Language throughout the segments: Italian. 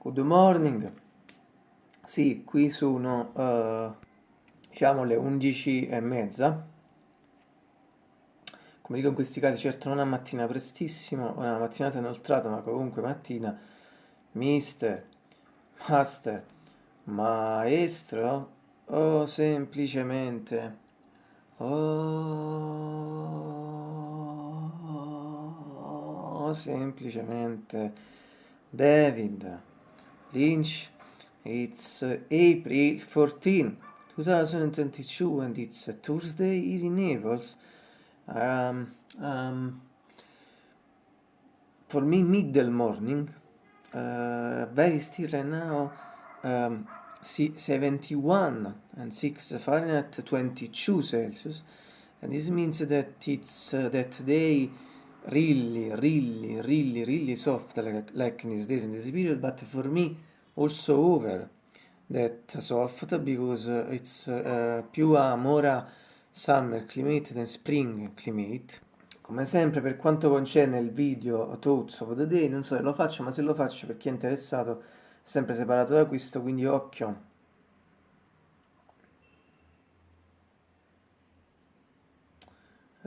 Good morning. Sì, qui sono uh, diciamo le 11 e mezza. Come dico in questi casi, certo non è mattina prestissimo, una mattinata inoltrata, ma comunque mattina. Mister, master, maestro o semplicemente o semplicemente David Lynch it's April 14 2022 and it's a Thursday here in Naples. Um, um, for me middle morning uh, very still right now um, 71 and 6 Fahrenheit 22 Celsius. And this means that it's uh, that day really really really really soft like, in these days in this period but for me also over that soft because uh, it's uh, più a more summer climate than spring climate. Come sempre per quanto concerne il video Thoughts of the Day non so se lo faccio ma se lo faccio per chi è interessato sempre separato da questo quindi occhio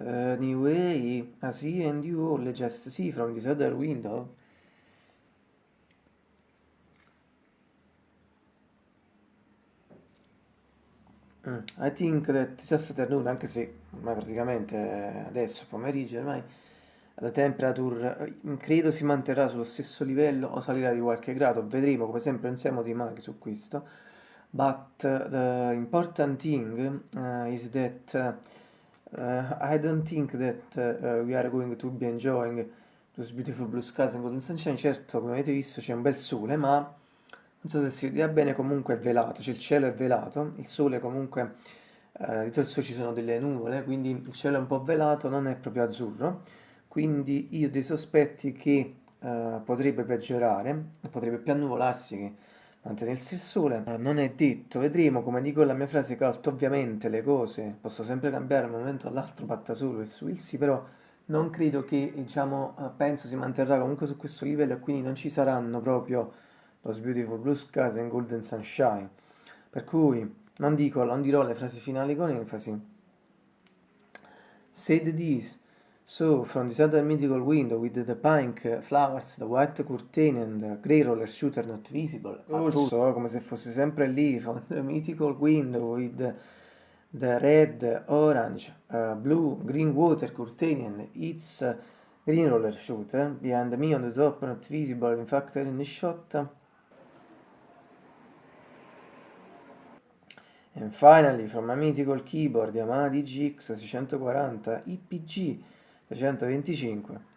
Anyway, I see and you all just see from this other window. Mm, I think that this afternoon, anche se ormai praticamente adesso pomeriggio ormai la temperature eh, credo si manterrà sullo stesso livello o salirà di qualche grado, vedremo come sempre non siamo di maghi su questo. But uh, the important thing uh, is that Uh, I don't think that uh, we are going to be enjoying those beautiful blue skies and golden sunshine. Certo, come avete visto c'è un bel sole, ma non so se si vedrà bene, comunque è velato, cioè il cielo è velato, il sole comunque, eh, dietro il sole ci sono delle nuvole, quindi il cielo è un po' velato, non è proprio azzurro, quindi io ho dei sospetti che eh, potrebbe peggiorare, potrebbe più annuvolarsi che mantenersi il sole non è detto, vedremo come dico la mia frase cult, ovviamente le cose posso sempre cambiare da un momento all'altro, batta solo e su il sì, però non credo che, diciamo, eh, penso si manterrà comunque su questo livello e quindi non ci saranno proprio those beautiful blue skies and golden sunshine. Per cui non dico, non dirò le frasi finali con enfasi. Said this, So, from this other mythical window with the pink flowers, the white curtain and the grey roller shooter not visible. Also, come se fosse sempre lì, from the mythical window with the, the red, orange, uh, blue, green water curtain and its uh, green roller shooter behind me on the top, not visible, in fact, in the shot. And finally, from a mythical keyboard Yamaha DGX 640 IPG 325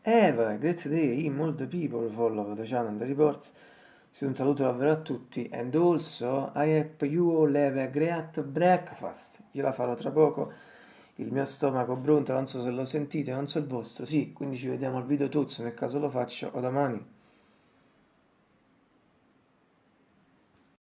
Eva, great day, molto people follow the channel and the reports. Un saluto davvero a tutti. And also, I hope you all have a great breakfast. Io la farò tra poco. Il mio stomaco brontola, non so se lo sentite, non so il vostro. Sì, quindi ci vediamo al video tuzzo nel caso lo faccio o domani.